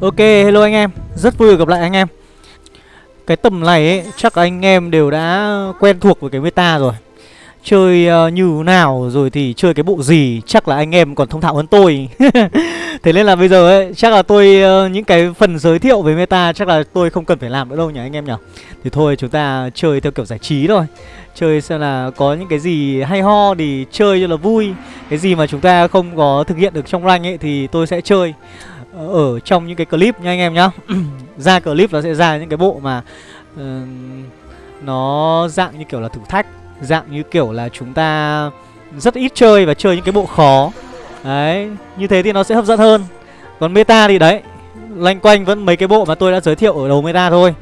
Ok, hello anh em. Rất vui được gặp lại anh em. Cái tầm này ấy, chắc anh em đều đã quen thuộc với cái meta rồi. Chơi uh, như nào rồi thì chơi cái bộ gì Chắc là anh em còn thông thạo hơn tôi. Thế nên là bây giờ ấy, chắc là tôi uh, Những cái phần giới thiệu về meta Chắc là tôi không cần phải làm nữa đâu nhỉ anh em nhỉ? Thì thôi chúng ta chơi theo kiểu giải trí thôi. Chơi xem là có những cái gì hay ho thì chơi cho là vui. Cái gì mà chúng ta không có thực hiện được trong rank ấy thì tôi sẽ chơi. Ờ, ở trong những cái clip nha anh em nhá. Ra clip nó sẽ ra những cái bộ mà uh, nó dạng như kiểu là thử thách dạng như kiểu là chúng ta rất ít chơi và chơi những cái bộ khó. Đấy như thế thì nó sẽ hấp dẫn hơn. Còn meta thì đấy loanh quanh vẫn mấy cái bộ mà tôi đã giới thiệu ở đầu meta thôi.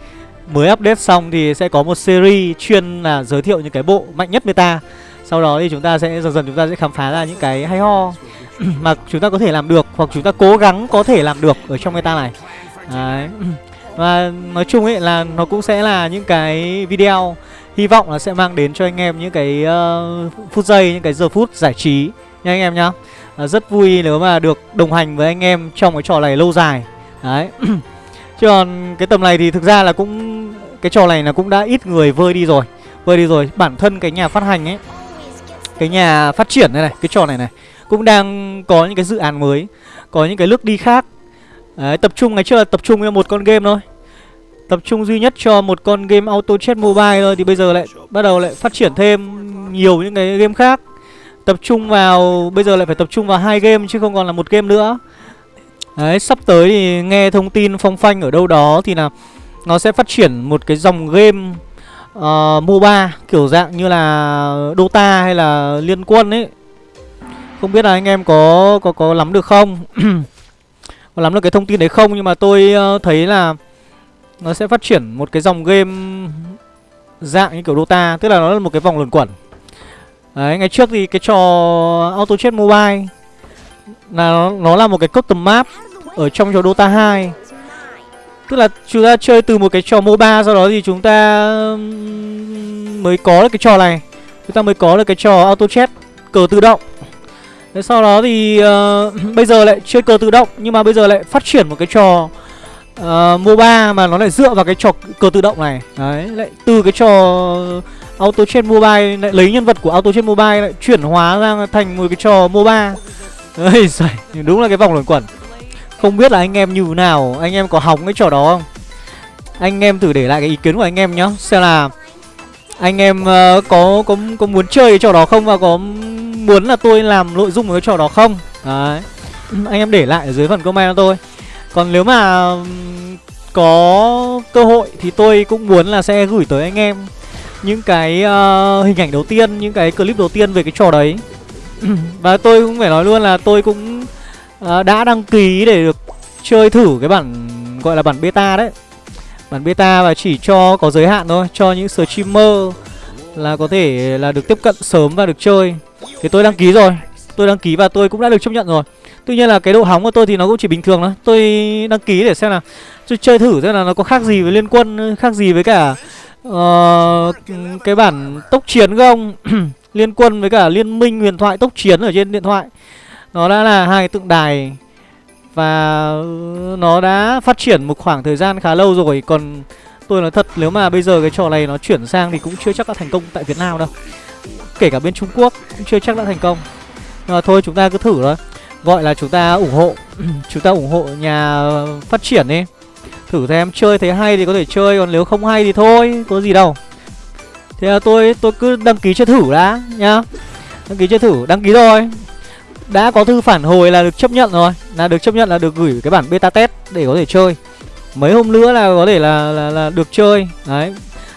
Mới update xong thì sẽ có một series chuyên là giới thiệu những cái bộ mạnh nhất meta sau đó thì chúng ta sẽ dần dần chúng ta sẽ khám phá ra những cái hay ho mà chúng ta có thể làm được hoặc chúng ta cố gắng có thể làm được ở trong meta này Đấy. Và nói chung ấy là nó cũng sẽ là những cái video hy vọng là sẽ mang đến cho anh em những cái uh, phút giây, những cái giờ phút giải trí nha anh em nhá. à, rất vui nếu mà được đồng hành với anh em trong cái trò này lâu dài. Đấy. Chứ còn cái tầm này thì thực ra là cũng cái trò này là cũng đã ít người vơi đi rồi. Vơi đi rồi, bản thân cái nhà phát hành ấy cái nhà phát triển này này, cái trò này này cũng đang có những cái dự án mới có những cái nước đi khác. Đấy, tập trung ngày trước là tập trung cho một con game thôi. Tập trung duy nhất cho một con game auto chat mobile thôi thì bây giờ lại bắt đầu lại phát triển thêm nhiều những cái game khác. Tập trung vào bây giờ lại phải tập trung vào hai game chứ không còn là một game nữa. Đấy sắp tới thì nghe thông tin phong phanh ở đâu đó thì là nó sẽ phát triển một cái dòng game uh, MOBA kiểu dạng như là Dota hay là Liên Quân ấy. Không biết là anh em có có có lắm được không? Có lắm được cái thông tin đấy không? Nhưng mà tôi uh, thấy là Nó sẽ phát triển một cái dòng game Dạng như kiểu Dota Tức là nó là một cái vòng luẩn quẩn. Đấy, ngày trước thì cái trò Auto Chess Mobile là nó, nó là một cái custom map ở trong trò Dota 2 Tức là chúng ta chơi từ một cái trò MOBA Sau đó thì chúng ta mới có được cái trò này Chúng ta mới có được cái trò Auto Chat cờ tự động Thế sau đó thì uh, bây giờ lại chơi cờ tự động nhưng mà bây giờ lại phát triển một cái trò ờ, uh, MOBA mà nó lại dựa vào cái trò cờ tự động này. Đấy, lại từ cái trò Auto chat Mobile lại lấy nhân vật của Auto chat Mobile lại chuyển hóa ra thành một cái trò MOBA. Đấy, đúng là cái vòng luẩn quẩn. Không biết là anh em như thế nào, anh em có hóng cái trò đó không? Anh em thử để lại cái ý kiến của anh em nhá, xem là anh em uh, có có có muốn chơi cái trò đó không và có muốn là tôi làm nội dung của cái trò đó không? Đấy. Anh em để lại ở dưới phần comment cho tôi. Còn nếu mà có cơ hội thì tôi cũng muốn là sẽ gửi tới anh em những cái uh, hình ảnh đầu tiên, những cái clip đầu tiên về cái trò đấy. Và tôi cũng phải nói luôn là tôi cũng Ờ, đã đăng ký để được chơi thử cái bản gọi là bản beta đấy. Bản beta và chỉ cho có giới hạn thôi, cho những streamer là có thể là được tiếp cận sớm và được chơi. Thì tôi đăng ký rồi Tôi đăng ký và tôi cũng đã được chấp nhận rồi. Tuy nhiên là cái độ hóng của tôi thì nó cũng chỉ bình thường thôi. Tôi đăng ký để xem là Tôi chơi thử xem là nó có khác gì với liên quân Khác gì với cả uh, Cái bản tốc chiến không? Liên quân với cả liên minh huyền thoại tốc chiến ở trên điện thoại. Nó đã là hai tượng đài Và nó đã phát triển một khoảng thời gian khá lâu rồi. Còn tôi nói thật, nếu mà bây giờ cái trò này nó chuyển sang thì cũng chưa chắc đã thành công tại Việt Nam đâu. Kể cả bên Trung Quốc cũng chưa chắc đã thành công. Nhưng mà thôi, chúng ta cứ thử thôi. Gọi là chúng ta ủng hộ, Chúng ta ủng hộ nhà phát triển đi. Thử xem chơi thấy hay thì có thể chơi, Còn nếu không hay thì thôi, Có gì đâu. Thế là tôi tôi cứ đăng ký chơi thử đã nhá. Đăng ký chơi thử, Đăng ký rồi đã có thư phản hồi là được chấp nhận rồi. Là được chấp nhận là được gửi cái bản beta test Để có thể chơi. Mấy hôm nữa là có thể là, là, là được chơi. Đấy.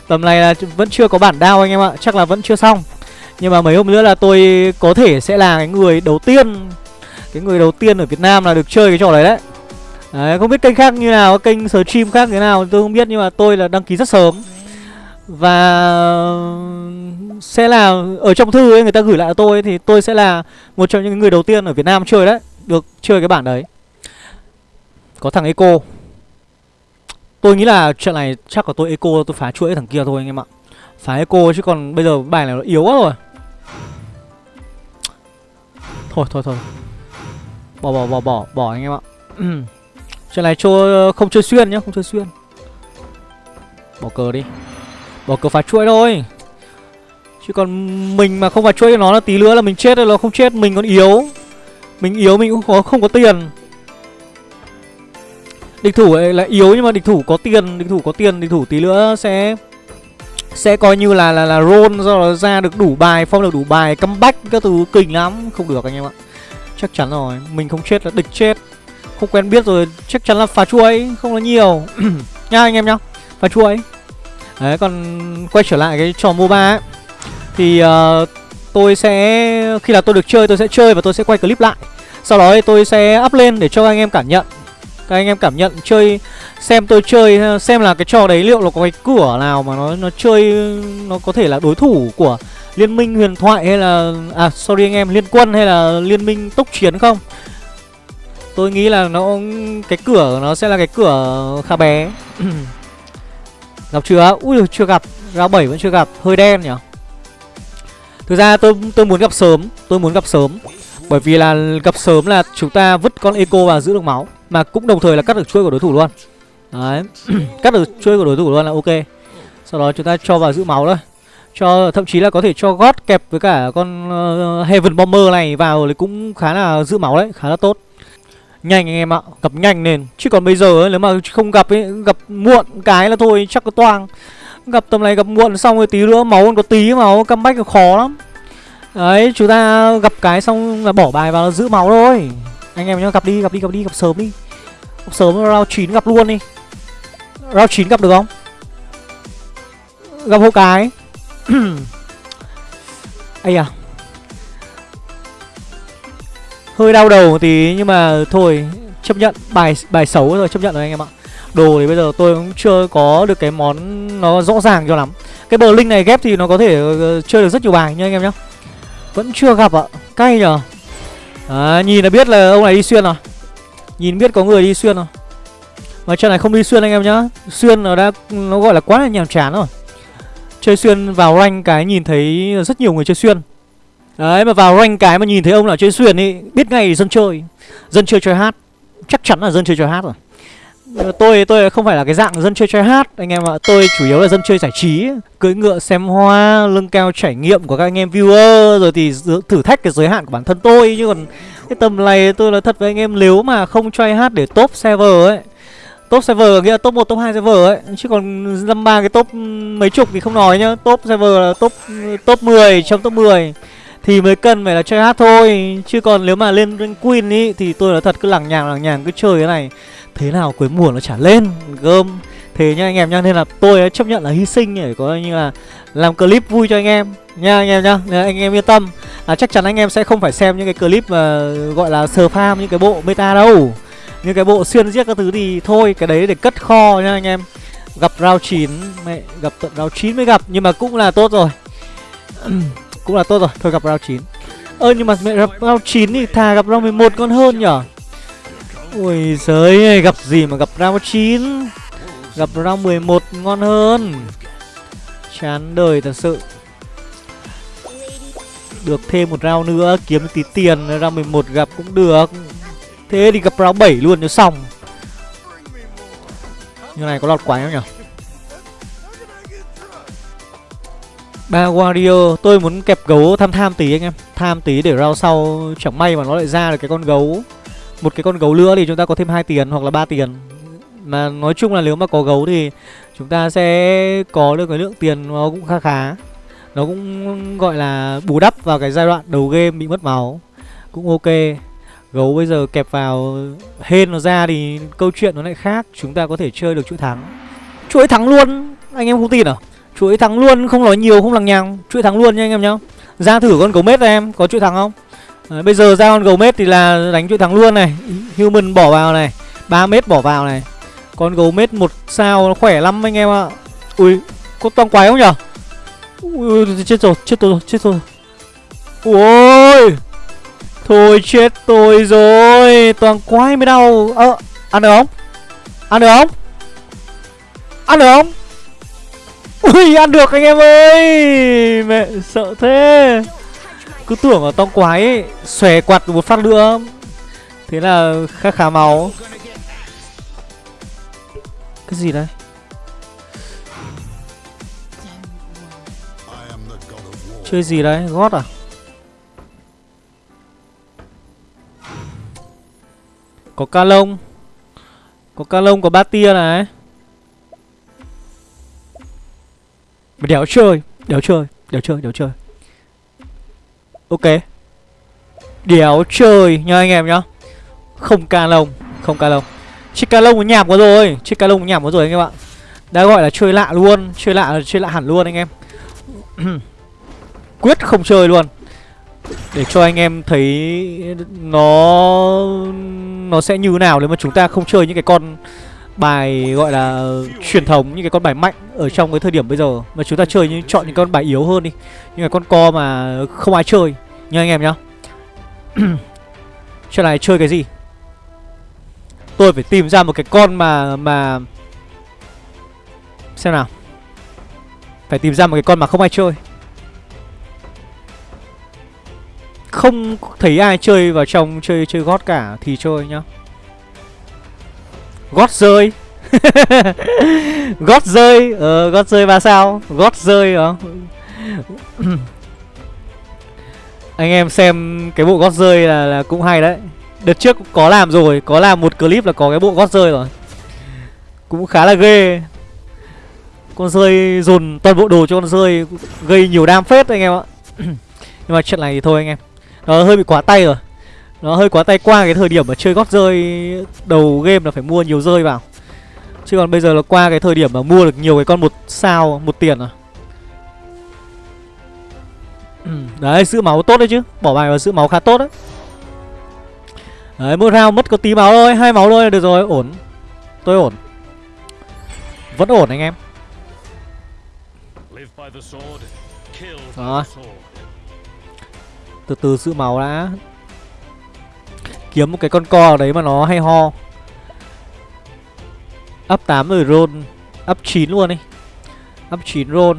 Tầm này là vẫn chưa có bản đao anh em ạ. Chắc là vẫn chưa xong. Nhưng mà mấy hôm nữa là tôi có thể sẽ là cái người đầu tiên Cái người đầu tiên ở Việt Nam là được chơi cái trò này đấy. Đấy, không biết kênh khác như nào, kênh stream khác thế nào tôi không biết. Nhưng mà tôi là đăng ký rất sớm. Và sẽ là ở trong thư ấy, người ta gửi lại cho tôi Thì tôi sẽ là một trong những người đầu tiên ở Việt Nam chơi đấy, Được chơi cái bản đấy. Có thằng Eco. Tôi nghĩ là chuyện này chắc là tôi Eco, tôi phá chuỗi thằng kia thôi anh em ạ. Phá Eco chứ còn bây giờ bài này nó yếu quá rồi. Thôi thôi thôi. Bỏ bỏ bỏ bỏ bỏ anh em ạ. Trận này chơi, không chơi xuyên nhá, Không chơi xuyên. Bỏ cờ đi. Bỏ cửa phá chuỗi thôi. Chứ còn mình mà không phá chuỗi cho nó là tí nữa là mình chết rồi Nó không chết mình còn yếu. Mình yếu mình cũng có, không có tiền. Địch thủ ấy là yếu nhưng mà địch thủ có tiền Địch thủ có tiền Địch thủ tí nữa sẽ Sẽ coi như là là là roll Do nó ra được đủ bài Phong được đủ bài Comeback các thứ kinh lắm. Không được anh em ạ. Chắc chắn rồi Mình không chết là địch chết. Không quen biết rồi Chắc chắn là phá chuỗi Không là nhiều. Nha anh em nhá Phá chuỗi Đấy còn quay trở lại cái trò MOBA ấy Thì uh, tôi sẽ Khi là tôi được chơi tôi sẽ chơi và tôi sẽ quay clip lại. Sau đó thì tôi sẽ up lên để cho anh em cảm nhận. Các anh em cảm nhận chơi Xem tôi chơi ờ, Xem là cái trò đấy liệu nó có cái cửa nào mà nó nó chơi Nó có thể là đối thủ của Liên minh huyền thoại hay là À sorry anh em Liên quân hay là liên minh tốc chiến không? Tôi nghĩ là nó Cái cửa nó sẽ là cái cửa khá bé. Gặp chưa? Ui chưa gặp. Ra 7 vẫn chưa gặp. Hơi đen nhỉ? Thực ra tôi tôi muốn gặp sớm. Tôi muốn gặp sớm. Bởi vì là gặp sớm là chúng ta vứt con eco vào giữ được máu. Mà cũng đồng thời là cắt được chuôi của đối thủ luôn. Đấy. Cắt được chuôi của đối thủ luôn là ok. Sau đó chúng ta cho vào giữ máu thôi. Cho thậm chí là có thể cho gót kẹp với cả con uh, Heaven Bomber này vào thì cũng khá là giữ máu đấy, khá là tốt. Nhanh anh em ạ, gặp nhanh lên Chứ còn bây giờ ấy, nếu mà không gặp ấy Gặp muộn cái là thôi chắc có toang. Gặp tầm này gặp muộn xong rồi tí nữa Máu còn có tí máu comeback khó lắm. Đấy chúng ta gặp cái xong là bỏ bài vào là giữ máu thôi. Anh em nhá gặp đi gặp đi gặp đi gặp sớm đi. Gặp sớm round 9 gặp luôn đi. Round 9 gặp được không? Gặp hộ cái. Ây à Hơi đau đầu một tí nhưng mà thôi chấp nhận bài bài xấu rồi chấp nhận rồi anh em ạ. Đồ thì bây giờ tôi cũng chưa có được cái món nó rõ ràng cho lắm. Cái bờ linh này ghép thì nó có thể ờ, chơi được rất nhiều bài nha anh em nhá. Vẫn chưa gặp ạ. Cay nhở À, nhìn là biết là ông này đi xuyên rồi. Nhìn biết có người đi xuyên rồi. Mà trận này không đi xuyên anh em nhá. Xuyên nó đã nó gọi là quá là nhàm chán rồi. Chơi xuyên vào rank cái nhìn thấy rất nhiều người chơi xuyên. Đấy mà vào rank cái mà nhìn thấy ông nào chơi xuyên ý Biết ngay dân chơi. Dân chơi chơi hát. Chắc chắn là dân chơi chơi hát rồi. Tôi tôi không phải là cái dạng dân chơi chơi hát Anh em ạ. Tôi chủ yếu là dân chơi giải trí Cưỡi ngựa xem hoa Lưng cao trải nghiệm của các anh em viewer Rồi thì thử thách cái giới hạn của bản thân tôi. Chứ còn cái tầm này tôi là thật với anh em Nếu mà không try hát để top server ấy Top server nghĩa là top 1, top 2 server ấy Chứ còn dăm ba cái top mấy chục thì không nói nhá. Top server là top top 10 trong top 10 thì mới cần phải là chơi hát thôi, chứ còn nếu mà lên rank queen ý, thì tôi nói thật cứ lằng nhằng lằng nhằng, cứ chơi cái này. Thế nào cuối mùa nó trả lên gom thế nha anh em nhá, nên là tôi chấp nhận là hy sinh để có như là làm clip vui cho anh em. Nha anh em nhá, nên anh em yên tâm. Là chắc chắn anh em sẽ không phải xem những cái clip mà gọi là sờ farm, những cái bộ meta đâu. Những cái bộ xuyên giết các thứ thì thôi, cái đấy để cất kho nha anh em. Gặp round 9 mẹ, gặp tận round 9 mới gặp, nhưng mà cũng là tốt rồi. cũng là tốt rồi. Thôi gặp round 9 ơ ờ, nhưng mà mẹ gặp round 9 thì thà gặp round 11 con hơn nhở? Ui giời gặp gì mà gặp round 9 gặp round 11 ngon hơn. Chán đời thật sự. Được thêm một round nữa kiếm tí tiền round 11 gặp cũng được. Thế thì gặp round 7 luôn cho xong. Như này có lọt quái không nhỉ Ba Warrior Tôi muốn kẹp gấu tham tham tí anh em. Tham tí để rau sau Chẳng may mà nó lại ra được cái con gấu. Một cái con gấu nữa thì chúng ta có thêm hai tiền hoặc là ba tiền. Mà nói chung là nếu mà có gấu thì Chúng ta sẽ có được cái lượng tiền nó cũng khá khá. Nó cũng gọi là bù đắp vào cái giai đoạn đầu game bị mất máu. Cũng ok. Gấu bây giờ kẹp vào hên nó ra thì câu chuyện nó lại khác. Chúng ta có thể chơi được chuỗi thắng. Chuỗi thắng luôn, Anh em không tin à? Chuỗi thắng luôn không nói nhiều không lằng nhằng. Chuỗi thắng luôn nha anh em nhá. Ra thử con gấu mết em có chuỗi thắng không? Đấy, bây giờ ra con gấu mết thì là đánh chuỗi thắng luôn này. Human bỏ vào này 3 mét bỏ vào này. Con gấu mết một sao nó khỏe lắm anh em ạ. Ui có toang quái không nhở? Ui chết rồi chết rồi chết rồi. Ui thôi chết tôi rồi. Toàn quái mới đau. Ơ à, ăn được không? Ăn được không? Ăn được không? Ui, ăn được anh em ơi. Mẹ, sợ thế. Cứ tưởng ở tông quái ấy, Xòe quạt một phát nữa. Thế là khá khá máu. Cái gì đây? Chơi gì đấy? Gót à? Có ca lông. Có ca lông, có ba tia này. Đéo chơi Đéo chơi Đéo chơi Đéo chơi. Ok. Đéo chơi nha anh em nhá. Không ca lông, Không ca lông. Chiếc ca lông nhảm quá rồi, Chiếc ca lông nhảm quá rồi anh em ạ. Đã gọi là chơi lạ luôn, Chơi lạ là chơi lạ hẳn luôn anh em. Quyết không chơi luôn. Để cho anh em thấy Nó Nó sẽ như nào nếu mà chúng ta không chơi những cái con Bài gọi là Truyền thống, Những cái con bài mạnh Ở trong cái thời điểm bây giờ. Mà chúng ta chơi những chọn những con bài yếu hơn đi, Những cái con co mà không ai chơi. Nha anh em nhá. Chuyện này chơi cái gì? Tôi phải tìm ra một cái con mà Mà Xem nào. Phải tìm ra một cái con mà không ai chơi. Không thấy ai chơi vào trong chơi chơi gót cả Thì chơi nhá. Gót rơi. Gót rơi Ờ gót rơi ba sao? Gót rơi hả? Anh em xem cái bộ gót rơi là, là cũng hay đấy. Đợt trước có làm rồi Có làm một clip là có cái bộ gót rơi rồi. Cũng khá là ghê. Con rơi dồn toàn bộ đồ cho con rơi Gây nhiều đam phết anh em ạ. Nhưng mà chuyện này thì thôi anh em. Nó hơi bị quá tay rồi. Nó hơi quá tay qua cái thời điểm mà chơi gót rơi Đầu game là phải mua nhiều rơi vào. Chứ còn bây giờ là qua cái thời điểm mà mua được nhiều cái con một sao một tiền à Đấy giữ máu tốt đấy chứ. Bỏ bài vào giữ máu khá tốt đấy. Đấy một round mất có tí máu thôi. Hai máu thôi là được rồi. Ổn. Tôi ổn. Vẫn ổn anh em. Đó. Từ từ giữ máu đã Kiếm một cái con co đấy mà nó hay ho. Up 8 rồi, roll. Up 9 luôn đi Up 9 roll.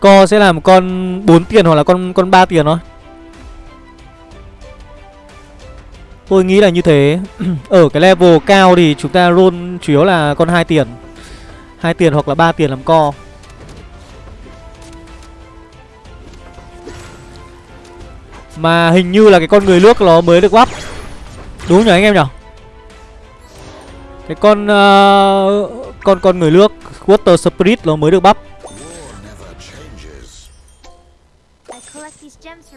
Co sẽ là một con 4 tiền hoặc là con con 3 tiền thôi. Tôi nghĩ là như thế. Ở cái level cao thì chúng ta roll chủ yếu là con hai tiền. Hai tiền hoặc là ba tiền làm co. Mà hình như là cái con người nước nó mới được bắp Đúng nhỉ anh em nhỉ? Cái con uh, Con con người nước Water Spirit nó mới được bắp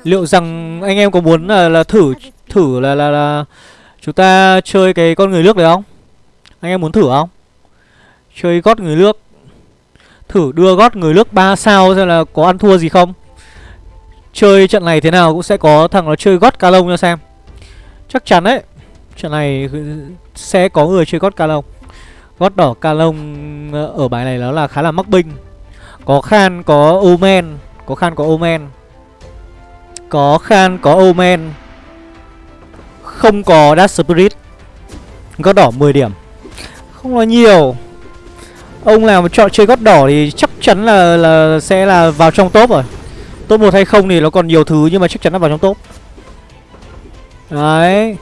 Liệu rằng anh em có muốn là, là thử thử là, là là chúng ta chơi cái con người nước đấy không? Anh em muốn thử không? Chơi gót người nước. Thử đưa gót người nước 3 sao xem là có ăn thua gì không? Chơi trận này thế nào cũng sẽ có thằng nó chơi gót ca lông cho xem. Chắc chắn đấy Trận này sẽ có người chơi gót ca lông. Gót đỏ ca lông ở bài này nó là khá là mắc binh. Có Khan, có Omen Có Khan, có Omen. Có Khan, có Omen. Không có Dash Spirit. Gót đỏ 10 điểm. Không là nhiều. Ông nào mà chọn chơi gót đỏ thì chắc chắn là là sẽ là vào trong top rồi. Top 1 hay không thì nó còn nhiều thứ nhưng mà chắc chắn là vào trong top. Đấy.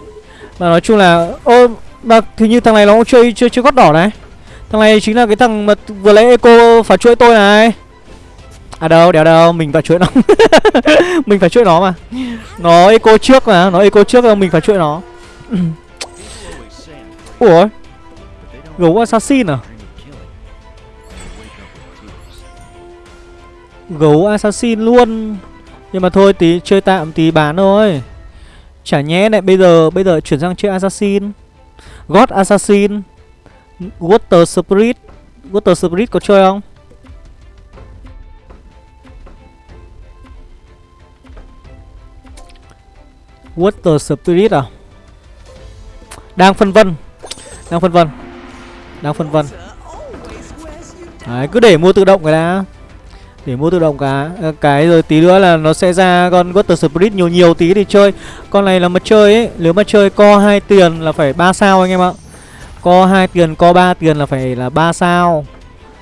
Mà nói chung là Ô mà thì như thằng này nó cũng chơi chơi chơi gót đỏ này. Thằng này chính là cái thằng mà vừa lấy eco phá chuỗi tôi này. À đâu, đéo đâu, mình phải chuỗi nó. Mình phải chuỗi nó mà. Nó eco trước mà, nó eco trước mình phải chuỗi nó. Ủa? Gấu assassin à? Gấu assassin luôn. Nhưng mà thôi, tí, chơi tạm tí bán thôi. Chả nhé lại bây giờ Bây giờ chuyển sang chơi assassin. God assassin. Water spirit. Water spirit có chơi không? Water spirit à? Đang phân vân. Đang phân vân. Đang phân vân. Đấy, cứ để mua tự động cái đã để mua tự động cả. Ờ, cái rồi tí nữa là nó sẽ ra con Water Spirit nhiều nhiều tí thì chơi. Con này là mà chơi ấy. Nếu mà chơi co hai tiền là phải ba sao anh em ạ. Co hai tiền co ba tiền là phải là ba sao.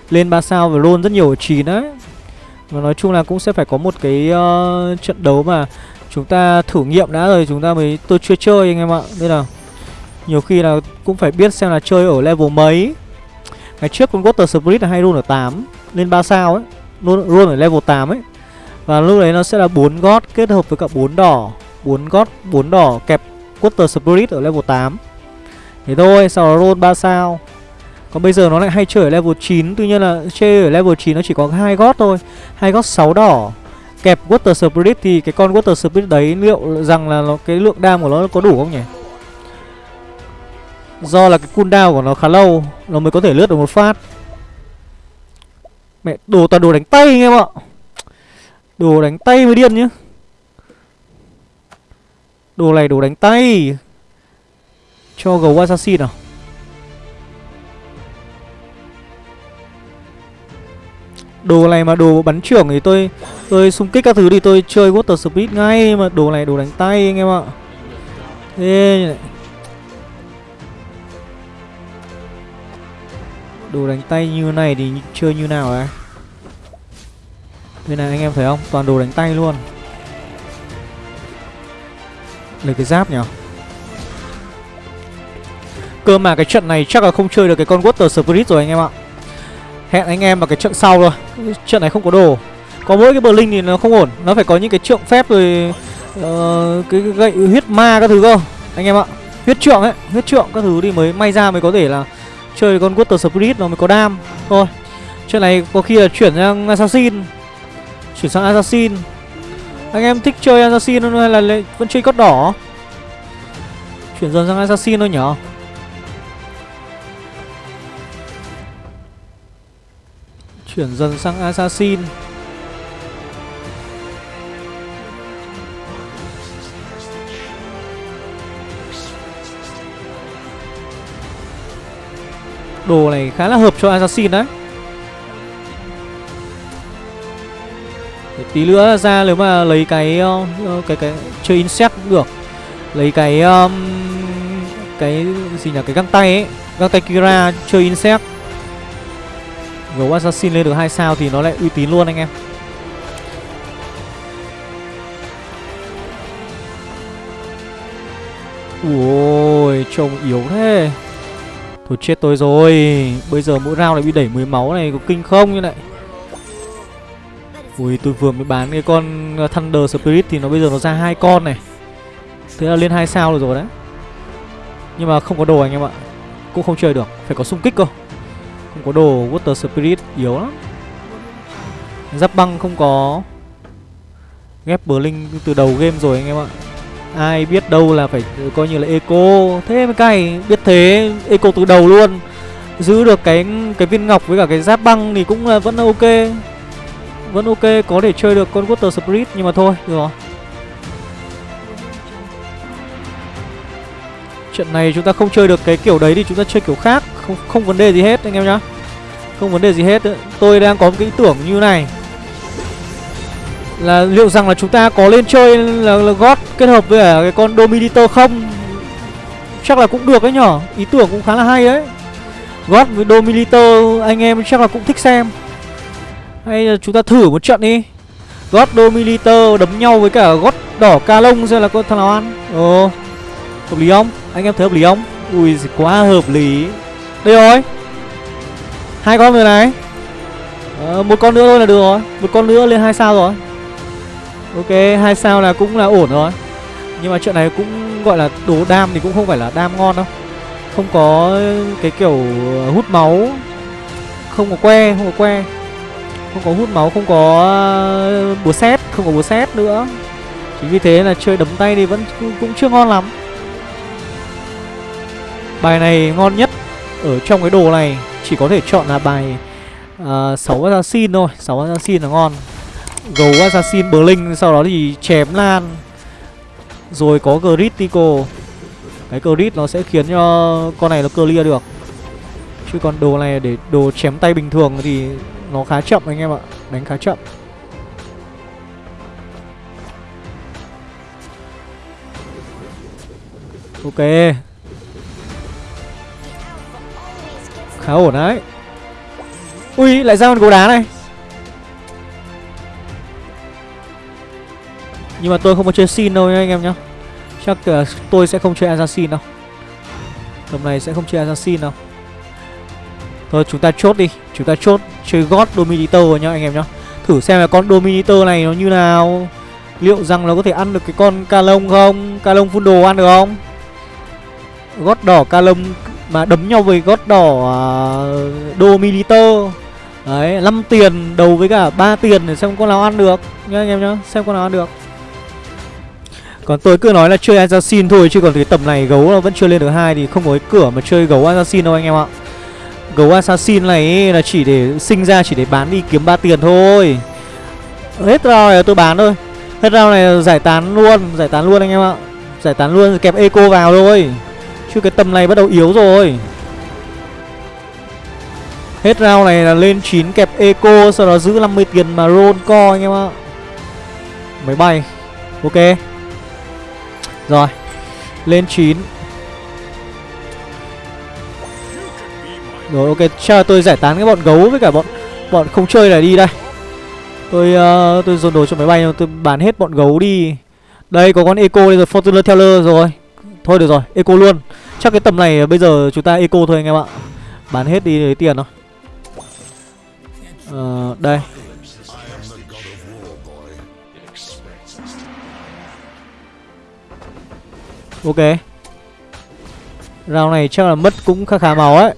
Lên ba sao và luôn rất nhiều ở chín đấy và nói chung là cũng sẽ phải có một cái uh, trận đấu mà chúng ta thử nghiệm đã rồi chúng ta mới tôi chưa chơi anh em ạ. Đây là Nhiều khi là cũng phải biết xem là chơi ở level mấy. Ngày trước con Water Spirit là hay roll ở 8 Lên 3 sao ấy luôn luôn ở level 8 ấy. Và lúc đấy nó sẽ là 4 gót kết hợp với cả 4 đỏ. 4 gót, 4 đỏ kẹp Quarter Spirit ở level 8 Thế thôi, sau đó roll 3 sao. Còn bây giờ nó lại hay chơi ở level 9 Tuy nhiên là chơi ở level 9 nó chỉ có hai gót thôi. Hai gót 6 đỏ. Kẹp Water Spirit thì cái con Water Spirit đấy liệu rằng là nó, cái lượng đam của nó có đủ không nhỉ? Do là cái cooldown của nó khá lâu Nó mới có thể lướt được một phát. Mẹ, đồ toàn đồ đánh tay anh em ạ. Đồ đánh tay mới điên nhá. Đồ này đồ đánh tay. Cho gấu assassin nào. Đồ này mà đồ bắn trưởng thì tôi Tôi xung kích các thứ thì tôi chơi Water Speed ngay, Mà đồ này đồ đánh tay anh em ạ. Thế này Đồ đánh tay như này thì chơi như nào à? đấy Đây này anh em thấy không? Toàn đồ đánh tay luôn. Lấy cái giáp nhỉ? Cơ mà cái trận này chắc là không chơi được cái con Water Spirit rồi anh em ạ. Hẹn anh em vào cái trận sau rồi Trận này không có đồ. Có mỗi cái bờ linh thì nó không ổn. Nó phải có những cái trượng phép rồi uh, Cái gậy huyết ma các thứ cơ. Anh em ạ. Huyết trượng ấy Huyết trượng các thứ thì mới may ra mới có thể là Chơi con Water Spirit nó mới có đam. Thôi, Chuyện này có khi là chuyển sang Assassin. Chuyển sang Assassin. Anh em thích chơi Assassin hay là vẫn chơi cốt đỏ? Chuyển dần sang Assassin thôi nhở. Chuyển dần sang Assassin. Đồ này khá là hợp cho Assassin đấy. Để Tí nữa ra nếu mà lấy cái uh, cái cái chơi insect cũng được. Lấy cái um, cái gì nhỉ? Cái găng tay ấy Găng tay Kira chơi insect. Gấu Assassin lên được 2 sao thì nó lại uy tín luôn anh em. Ui trông yếu thế. Thôi chết tôi rồi. Bây giờ mỗi round này bị đẩy 10 máu này, Có kinh không như này? Ui, tôi vừa mới bán cái con uh, Thunder Spirit Thì nó bây giờ nó ra hai con này. Thế là lên hai sao rồi rồi đấy. Nhưng mà không có đồ anh em ạ. Cũng không chơi được. Phải có xung kích cơ. Không có đồ, Water Spirit yếu lắm. Giáp băng không có. Ghép Blink từ đầu game rồi anh em ạ. Ai biết đâu là phải ừ, coi như là eco. Thế mới cay, Biết thế, eco từ đầu luôn. Giữ được cái cái viên ngọc với cả cái giáp băng thì cũng là vẫn ok. Vẫn ok, có thể chơi được con Water Spirit Nhưng mà thôi, được rồi. Trận này chúng ta không chơi được cái kiểu đấy thì chúng ta chơi kiểu khác. Không không vấn đề gì hết, anh em nhá. Không vấn đề gì hết. Tôi đang có một cái ý tưởng như này là liệu rằng là chúng ta có lên chơi là, là gót kết hợp với cái con Dominator không? Chắc là cũng được đấy nhở. Ý tưởng cũng khá là hay đấy. Gót với Dominator anh em chắc là cũng thích xem. Hay là chúng ta thử một trận đi. Gót Dominator đấm nhau với cả gót đỏ ca lông xem là có thằng nào ăn. Ồ Hợp lý không? Anh em thấy hợp lý không? Ui quá hợp lý. Đây rồi. Hai con rồi này. À, Một con nữa thôi là được rồi. Một con nữa lên hai sao rồi. Ok, hai sao là cũng là ổn rồi. Nhưng mà chuyện này cũng gọi là đồ đam thì cũng không phải là đam ngon đâu. Không có cái kiểu hút máu. Không có que, không có que. Không có hút máu, không có ờ, búa xét, không có búa xét nữa. Chính vì thế là chơi đấm tay thì vẫn cũng chưa ngon lắm. Bài này ngon nhất ở trong cái đồ này Chỉ có thể chọn là bài uh, 6 assassin thôi. 6 assassin là ngon. Gấu Assassin Blink, Sau đó thì chém lan. Rồi có Critical Cái crit nó sẽ khiến cho con này nó clear được. Chứ còn đồ này để đồ chém tay bình thường thì nó khá chậm anh em ạ. Đánh khá chậm. Ok. Khá ổn đấy. Ui, lại ra con gấu đá này. Nhưng mà tôi không có chơi xin đâu nha anh em nhá. Chắc uh, tôi sẽ không chơi assassin đâu. Tầm này sẽ không chơi assassin đâu. Thôi chúng ta chốt đi. Chúng ta chốt chơi God Dominator nhá anh em nhá. Thử xem là con Dominator này nó như nào. Liệu rằng nó có thể ăn được cái con Calong không? Calong phun đồ ăn được không? Gót đỏ Calong mà đấm nhau với gót đỏ à, uh, Dominator Đấy 5 tiền đầu với cả 3 tiền để xem con nào ăn được. Nhá anh em nhá Xem con nào ăn được còn tôi cứ nói là chơi assassin thôi chứ còn cái tầm này gấu nó vẫn chưa lên được hai thì không có cái cửa mà chơi gấu assassin đâu anh em ạ. Gấu assassin này là chỉ để sinh ra chỉ để bán đi kiếm ba tiền thôi. Hết rau này tôi bán thôi. Hết rau này giải tán luôn, giải tán luôn anh em ạ. Giải tán luôn kẹp eco vào thôi. Chứ cái tầm này bắt đầu yếu rồi. Hết rau này là lên 9 kẹp eco sau đó giữ 50 tiền mà roll co anh em ạ. Máy bay. Ok. Rồi Lên 9 Rồi ok Chờ tôi giải tán cái bọn gấu với cả bọn Bọn không chơi này đi đây. Tôi uh, tôi dồn đồ cho máy bay Tôi bán hết bọn gấu đi. Đây có con Eco đây rồi Fortuner Teller rồi. Thôi được rồi Eco luôn. Chắc cái tầm này bây giờ chúng ta Eco thôi anh em ạ. Bán hết đi lấy tiền thôi. Uh, Đây. Ok. Rao này chắc là mất cũng khá khá máu ấy.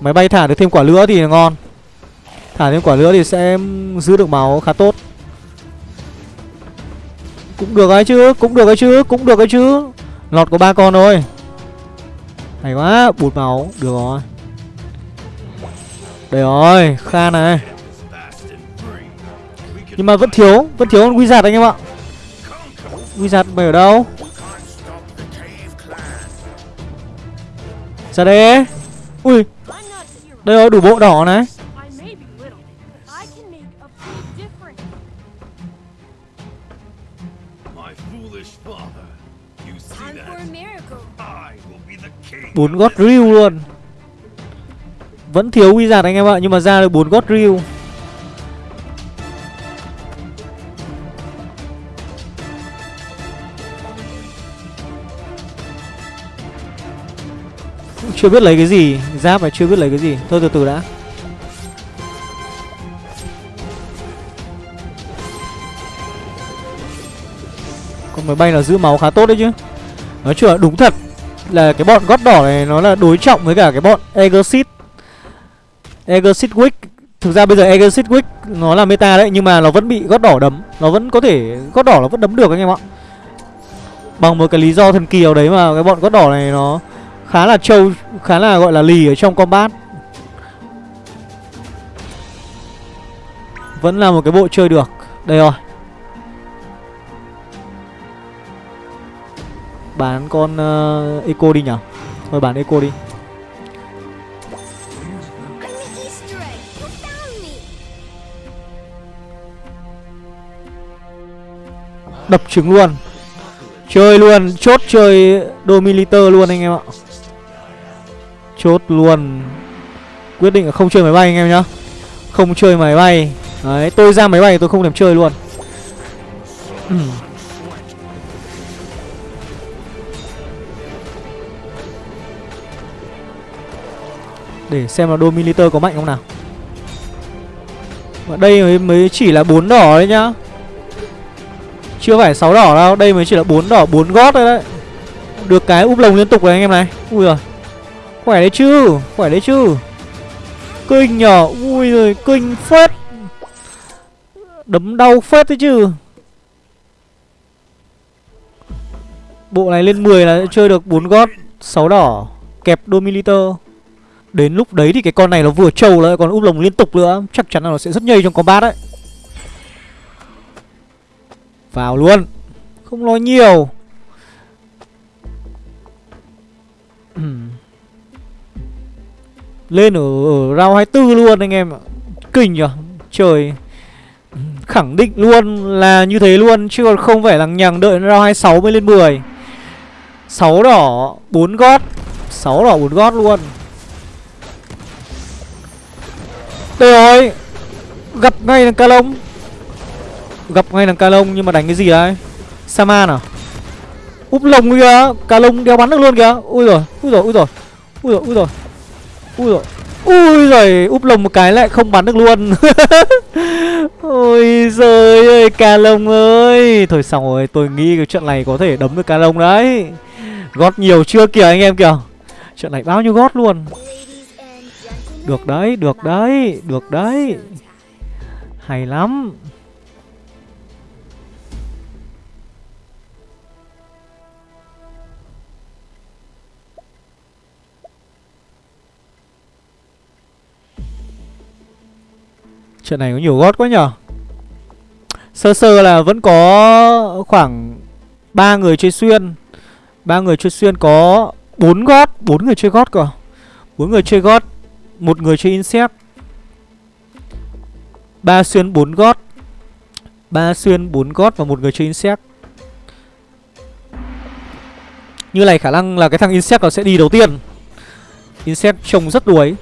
Máy bay thả được thêm quả lửa thì là ngon. Thả thêm quả lửa thì sẽ giữ được máu khá tốt. Cũng được ấy chứ, Cũng được ấy chứ, Cũng được ấy chứ. Lọt có ba con thôi. Hay quá, Bụt máu. Được rồi. Đây rồi, kha này. Nhưng mà vẫn thiếu Vẫn thiếu con wizard anh em ạ. Wizard mày ở đâu? Ra đây. Ui Đây rồi đủ bộ đỏ này. Bốn gót riu luôn. Vẫn thiếu wizard anh em ạ Nhưng mà ra được bốn gót riu Chưa biết lấy cái gì. Giáp này chưa biết lấy cái gì. Thôi từ từ đã. Con máy bay là giữ máu khá tốt đấy chứ. Nói chung là đúng thật Là cái bọn gót đỏ này nó là đối trọng với cả cái bọn Egosit Egosit Wick. Thực ra bây giờ Egosit Wick nó là meta đấy, Nhưng mà nó vẫn bị gót đỏ đấm. Nó vẫn có thể, gót đỏ nó vẫn đấm được anh em ạ. Bằng một cái lý do thần kỳ nào đấy mà cái bọn gót đỏ này nó khá là trâu khá là gọi là lì ở trong combat. Vẫn là một cái bộ chơi được. Đây rồi. Bán con uh, eco đi nhở? Thôi bán eco đi. Đập trứng luôn. Chơi luôn chốt chơi domiliter luôn anh em ạ. Chốt luôn. Quyết định là không chơi máy bay anh em nhá. Không chơi máy bay. Đấy tôi ra máy bay tôi không thèm chơi luôn. Để xem là Dominator có mạnh không nào. Và đây mới, mới chỉ là bốn đỏ đấy nhá. Chưa phải 6 đỏ đâu Đây mới chỉ là bốn đỏ bốn gót thôi đấy. Được cái úp lồng liên tục rồi anh em này. Ui rồi Khỏe đấy chứ, Khỏe đấy chứ. Kinh nhở Ui rồi, kinh phết. Đấm đau phết đấy chứ. Bộ này lên 10 là chơi được 4 gót 6 đỏ, Kẹp Dominator Đến lúc đấy thì cái con này nó vừa trâu lại, còn úp lồng liên tục nữa, Chắc chắn là nó sẽ rất nhây trong combat đấy. Vào luôn. Không nói nhiều. Lên ở, ở round 24 luôn anh em ạ. Kinh nhở Trời. Khẳng định luôn là như thế luôn Chứ còn không phải lằng nhằng đợi round 26 mới lên 10 6 đỏ 4 gót. 6 đỏ 4 gót luôn. Đây rồi. Gặp ngay thằng Calong Gặp ngay thằng Calong nhưng mà đánh cái gì đấy? Saman à úp lồng kìa. Calong đeo bắn được luôn kìa. Ui rồi ui rồi ui rồi ui rồi ui rồi ui rồi ui rồi úp lồng một cái lại không bắn được luôn. Ôi giời ơi, ca lông ơi. Thôi xong rồi, tôi nghĩ cái trận này có thể đấm được ca lông đấy. Gót nhiều chưa kìa anh em kìa. Trận này bao nhiêu gót luôn. Được đấy được đấy được đấy. Hay lắm. Trận này có nhiều gót quá nhở Sơ sơ là vẫn có khoảng ba người chơi xuyên. Ba người chơi xuyên có bốn gót, bốn người chơi gót cơ. Bốn người chơi gót, một người chơi insect. Ba xuyên bốn gót. Ba xuyên bốn gót và một người chơi insect. Như này khả năng là cái thằng insect nó sẽ đi đầu tiên. Insect trông rất đuối.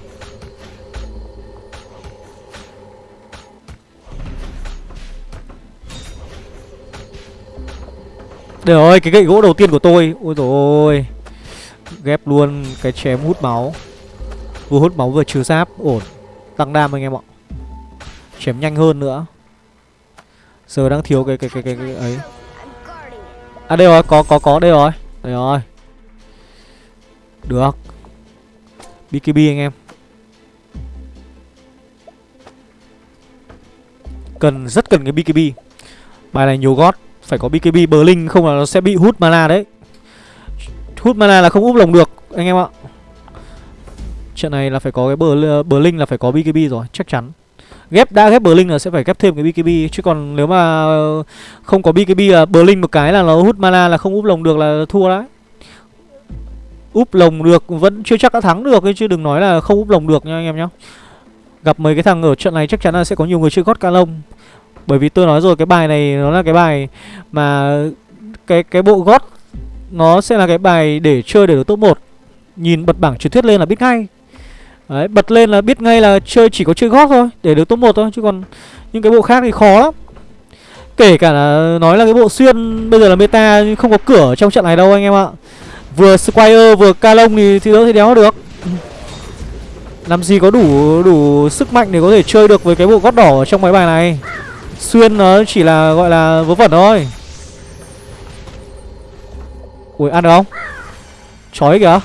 Trời ơi, cái gậy gỗ đầu tiên của tôi. Ôi dồi ôi. Ghép luôn cái chém hút máu. Vừa hút máu vừa trừ giáp. Ổn. Tăng đam anh em ạ. Chém nhanh hơn nữa. Giờ đang thiếu cái cái cái cái, cái ấy. À đây rồi, có có có đây rồi. Đây rồi. Được. BKB anh em. Cần, rất cần cái BKB Bài này nhiều gót phải có BKB Blink không là nó sẽ bị hút mana đấy. Hút mana là không úp lồng được anh em ạ. Trận này là phải có cái bờ bờ linh là phải có BKB rồi, chắc chắn. Ghép đã ghép bờ linh là sẽ phải ghép thêm cái BKB Chứ còn nếu mà không có BKB là bờ linh một cái là nó hút mana là không úp lồng được là thua đấy. Úp lồng được vẫn chưa chắc đã thắng được Chứ đừng nói là không úp lồng được nha anh em nhá. Gặp mấy cái thằng ở trận này chắc chắn là sẽ có nhiều người chơi gót ca lông bởi vì tôi nói rồi cái bài này nó là cái bài mà cái cái bộ gót nó sẽ là cái bài để chơi để được top 1. Nhìn bật bảng truyền thuyết lên là biết ngay. Đấy, bật lên là biết ngay là chơi chỉ có chơi gót thôi để được top 1 thôi chứ còn những cái bộ khác thì khó lắm. Kể cả là nói là cái bộ xuyên bây giờ là meta nhưng không có cửa trong trận này đâu anh em ạ. Vừa Squire vừa Calong thì thì đỡ thì đéo được. Làm gì có đủ đủ sức mạnh để có thể chơi được với cái bộ gót đỏ trong máy bài này. Xuyên nó chỉ là, gọi là vớ vẩn thôi. Ui, ăn được không? Chói kìa.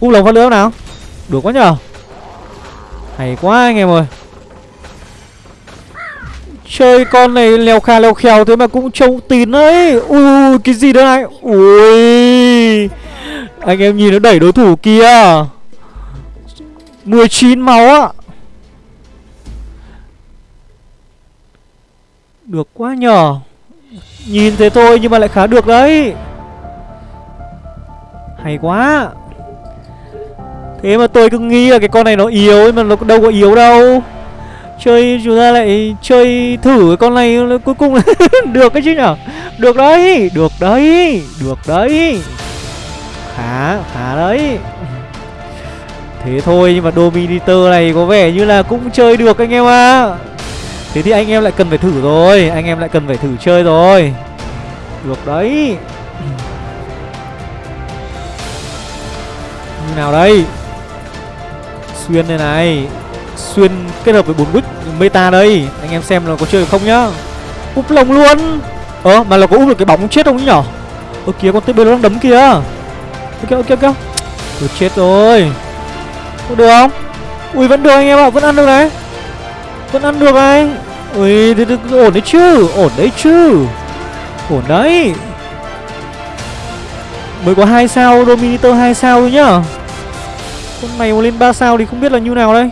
Úp lồng phát lửa nào? Được quá nhở? Hay quá anh em ơi. Chơi con này leo kha leo khèo thế mà cũng trông tín đấy Ui, cái gì đó này? Ui. Anh em nhìn nó đẩy đối thủ kia. 19 máu á. Được quá nhờ Nhìn thế thôi nhưng mà lại khá được đấy. Hay quá. Thế mà tôi cứ nghĩ là cái con này nó yếu mà nó đâu có yếu đâu. Chơi chúng ta lại chơi thử cái con này cuối cùng là được cái chứ nhở? Được đấy, được đấy, được đấy. Khá, khá đấy. Thế thôi nhưng mà Dominator này có vẻ như là cũng chơi được anh em à Thế thì anh em lại cần phải thử rồi, Anh em lại cần phải thử chơi rồi. Được đấy. Như nào đây? Xuyên đây này. Xuyên kết hợp với bốn bích meta đây. Anh em xem là có chơi được không nhá. Úp lồng luôn. Ờ mà là có úp được cái bóng chết không nhỉ? Ơ, kìa, con TB nó đang đấm kìa. Ok ok ok. Được, chết rồi. Có được không? Ui, vẫn được anh em ạ, Vẫn ăn được đấy Vẫn ăn được này. Ui, thì, thì, ổn đấy chứ, ổn đấy chứ. Ổn đấy. Mới có hai sao, Dominator hai sao thôi nhá. Con này mà lên 3 sao thì không biết là như nào đây.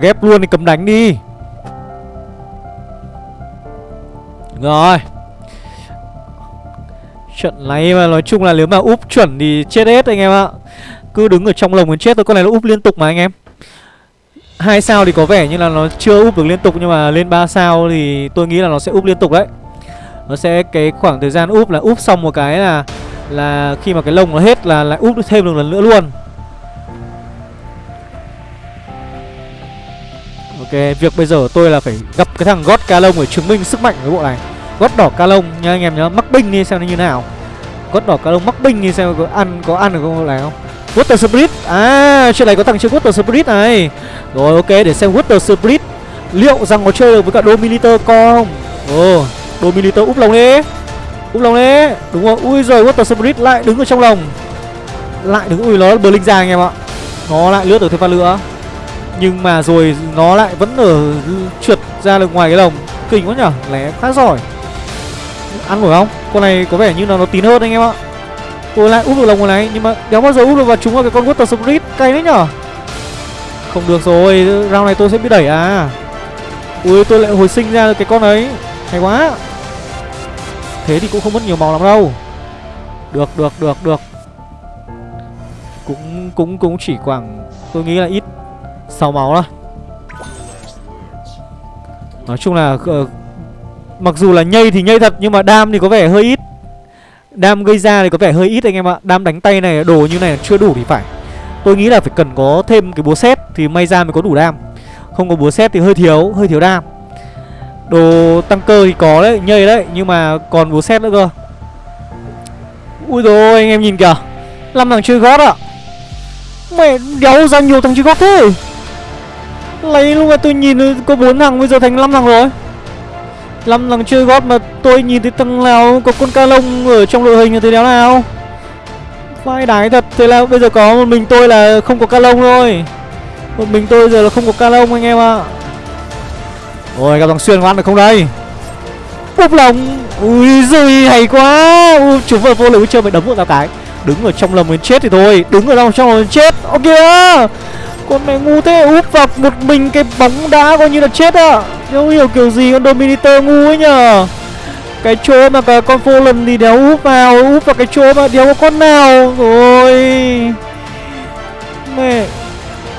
Ghép luôn thì cầm đánh đi. Rồi. Trận này mà nói chung là nếu mà úp chuẩn thì chết hết anh em ạ. Cứ đứng ở trong lồng còn chết thôi Con này nó úp liên tục mà anh em hai sao thì có vẻ như là nó chưa úp được liên tục nhưng mà lên 3 sao thì tôi nghĩ là nó sẽ úp liên tục đấy. Nó sẽ cái khoảng thời gian úp là úp xong một cái là là khi mà cái lông nó hết là lại úp thêm được lần nữa luôn. Ok, việc bây giờ tôi là phải gặp cái thằng gót ca lông để chứng minh sức mạnh của cái bộ này. gót đỏ ca lông nha anh em nhớ mắc binh đi xem nó như nào gót đỏ ca lông mắc binh đi xem có ăn có ăn được không này không water spirit à chuyện này có thằng chơi water spirit này. Rồi ok để xem water spirit liệu rằng có chơi được với cả dominator không? Ồ oh, dominator úp lồng đi. Úp lồng đi. Đúng rồi, ui rồi water spirit lại đứng ở trong lồng. Lại đứng ui nó blink linh ra anh em ạ. Nó lại lướt được thêm phát lửa nhưng mà rồi nó lại vẫn ở trượt ra được ngoài cái lồng. Kinh quá nhở lé khá giỏi. Ăn nổi không? Con này có vẻ như là nó tín hơn anh em ạ tôi lại úp được lồng này nhưng mà đéo bao giờ úp được vào chúng vào cái con water spirit cay đấy nhở? Không được rồi round này tôi sẽ bị đẩy à. Ui tôi lại hồi sinh ra được cái con ấy hay quá. Thế thì cũng không mất nhiều màu lắm đâu. Được được được được. Cũng cũng cũng chỉ khoảng tôi nghĩ là ít 6 máu thôi. Nói chung là uh, Mặc dù là nhây thì nhây thật Nhưng mà đam thì có vẻ hơi ít. Đam gây ra thì có vẻ hơi ít anh em ạ. Đam đánh tay này, đồ như này chưa đủ thì phải. Tôi nghĩ là phải cần có thêm cái búa xét Thì may ra mới có đủ đam. Không có búa xét thì hơi thiếu Hơi thiếu đam. Đồ tăng cơ thì có đấy, Nhây đấy, Nhưng mà còn búa xét nữa cơ. Ui rồi anh em nhìn kìa. Năm thằng chơi gót ạ. Mẹ, đéo ra nhiều thằng chơi gót thế. Lấy lúc mà tôi nhìn, có bốn thằng, bây giờ thành 5 thằng rồi. 5 thằng chơi gót mà tôi nhìn thấy thằng nào có con ca lông ở trong đội hình thì đéo nào Vai đái thật Thế là bây giờ có một mình tôi là không có ca lông thôi. Một mình tôi giờ là không có ca lông anh em ạ. À. Ôi gặp thằng Xuyên có ăn được không đây? Búp lồng Ui giời hay quá. Ui, Chúng vừa vô lực chơi mày đấm một tao cái. Đứng ở trong lồng mình chết thì thôi. Đứng ở trong lòng mình chết. Ok con này ngu thế, úp vào một mình cái bóng đá coi như là chết ạ à. Không hiểu kiểu gì con Dominator ngu ấy nhờ. Cái chỗ mà cả con Fallen thì đéo úp vào Úp vào cái chỗ mà đéo có con nào. Rồi. Mẹ.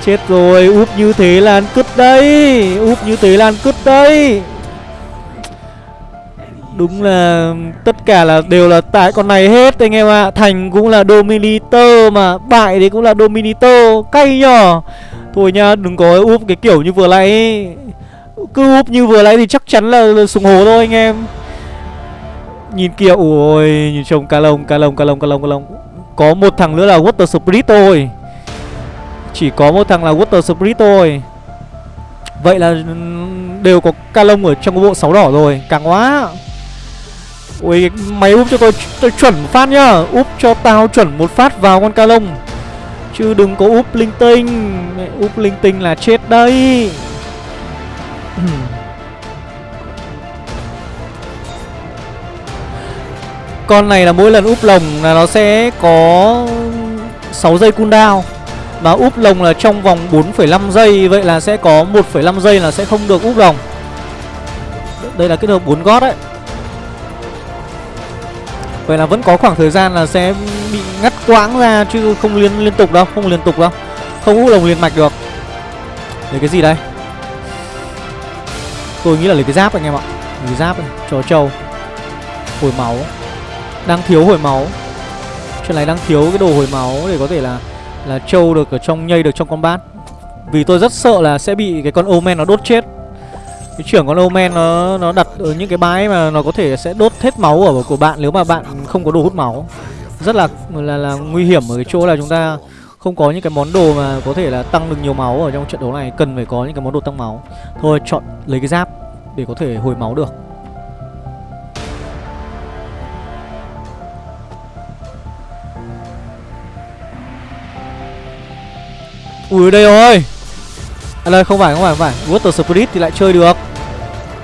Chết rồi, úp như thế là ăn cứt đây Úp như thế là ăn cứt đây Đúng là tất cả là đều là tại con này hết anh em ạ. À. Thành cũng là Dominator mà Bại thì cũng là Dominator. Cay nhở? Thôi nhá đừng có úp cái kiểu như vừa nãy. Cứ úp như vừa nãy thì chắc chắn là, là súng hố thôi anh em. Nhìn kia ôi Nhìn trông cá lông cá lông cá lông cá lông cá lông. Có một thằng nữa là Water Spirit thôi. Chỉ có một thằng là Water Spirit thôi. Vậy là ừ, đều có ca lông ở trong cái bộ sáu đỏ rồi. Càng quá. Ui mày úp cho tôi, tôi chuẩn một phát nhá. Úp cho tao chuẩn một phát vào con ca lông. Chứ đừng có úp linh tinh. Mẹ úp linh tinh là chết đây Con này là mỗi lần úp lồng là nó sẽ có 6 giây cooldown mà úp lồng là trong vòng 4,5 giây Vậy là sẽ có 1,5 giây là sẽ không được úp lồng. Đây là kết hợp 4 gót đấy. Vậy là vẫn có khoảng thời gian là sẽ bị ngắt quãng ra chứ không liên liên tục đâu, không liên tục đâu. Không hút lồng liền mạch được. Lấy cái gì đây? Tôi nghĩ là lấy cái giáp anh em ạ. Lấy giáp này, chó trâu. Hồi máu. Đang thiếu hồi máu. Chuyện này đang thiếu cái đồ hồi máu để có thể là là trâu được ở trong nhây được trong combat. Vì tôi rất sợ là sẽ bị cái con Omen nó đốt chết cái trưởng con Omen nó nó đặt ở những cái bãi mà nó có thể sẽ đốt hết máu ở của bạn nếu mà bạn không có đồ hút máu. Rất là là là nguy hiểm ở cái chỗ là chúng ta không có những cái món đồ mà có thể là tăng được nhiều máu ở trong trận đấu này. Cần phải có những cái món đồ tăng máu. Thôi, chọn lấy cái giáp để có thể hồi máu được. Ui, đây rồi! À đây không phải không phải không phải. Water Spirit thì lại chơi được.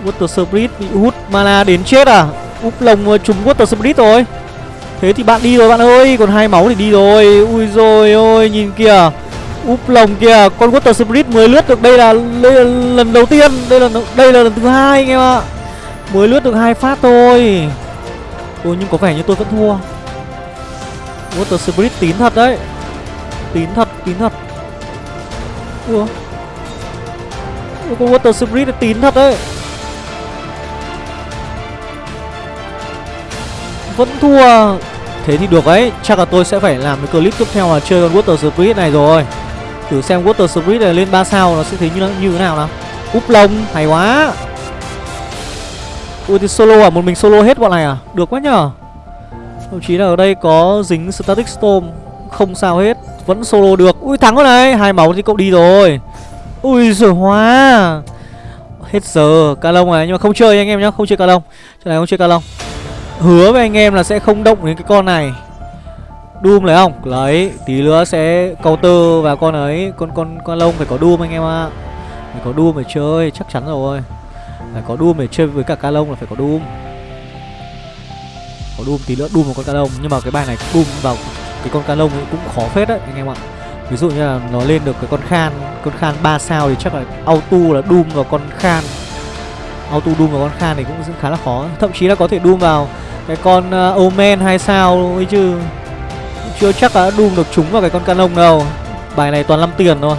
Water Spirit bị hút mana đến chết à? Úp lồng ờ, trúng Water Spirit rồi. Thế thì bạn đi rồi bạn ơi Còn hai máu thì đi rồi. Ui rồi ôi nhìn kìa. Úp lồng kìa Con Water Spirit mới lướt được Đây là, đây là lần đầu tiên. Đây là đây là lần thứ hai anh em ạ. Mới lướt được hai phát thôi. Ôi nhưng có vẻ như tôi vẫn thua. Water Spirit tín thật đấy. Tín thật tín thật. Ủa con Water Spirit là tín thật đấy. Vẫn thua. Thế thì được đấy Chắc là tôi sẽ phải làm cái clip tiếp theo là chơi con Water Spirit này rồi. Thử xem Water Spirit này lên 3 sao Nó sẽ thấy như, như thế nào nào. Úp lông hay quá. Ui thì solo à, một mình solo hết bọn này à? Được quá nhở Thậm chí là ở đây có dính Static Storm. Không sao hết. Vẫn solo được. Ui thắng rồi này. Hai máu thì cậu đi rồi. Ui giời hóa. Hết giờ, Ca lông này, Nhưng mà không chơi anh em nhá, Không chơi ca lông Chỗ này không chơi ca lông Hứa với anh em là sẽ không động đến cái con này. Doom lấy không? Lấy, Tí nữa sẽ counter vào con ấy. Con con con lông phải có Doom anh em ạ. À. Phải có Doom để chơi, Chắc chắn rồi. Phải có Doom để chơi với cả ca lông là phải có Doom Có Doom tí nữa Doom vào con ca lông Nhưng mà cái bài này Doom vào cái con ca lông cũng khó phết đấy, anh em ạ. Ví dụ như là nó lên được cái con khan Con khan 3 sao thì chắc là auto là Doom vào con khan. Auto Doom vào con khan thì cũng khá là khó Thậm chí là có thể Doom vào cái con uh, Omen 2 sao ấy chứ. Chưa chắc đã Doom được chúng vào cái con canon đâu. Bài này toàn 5 tiền thôi.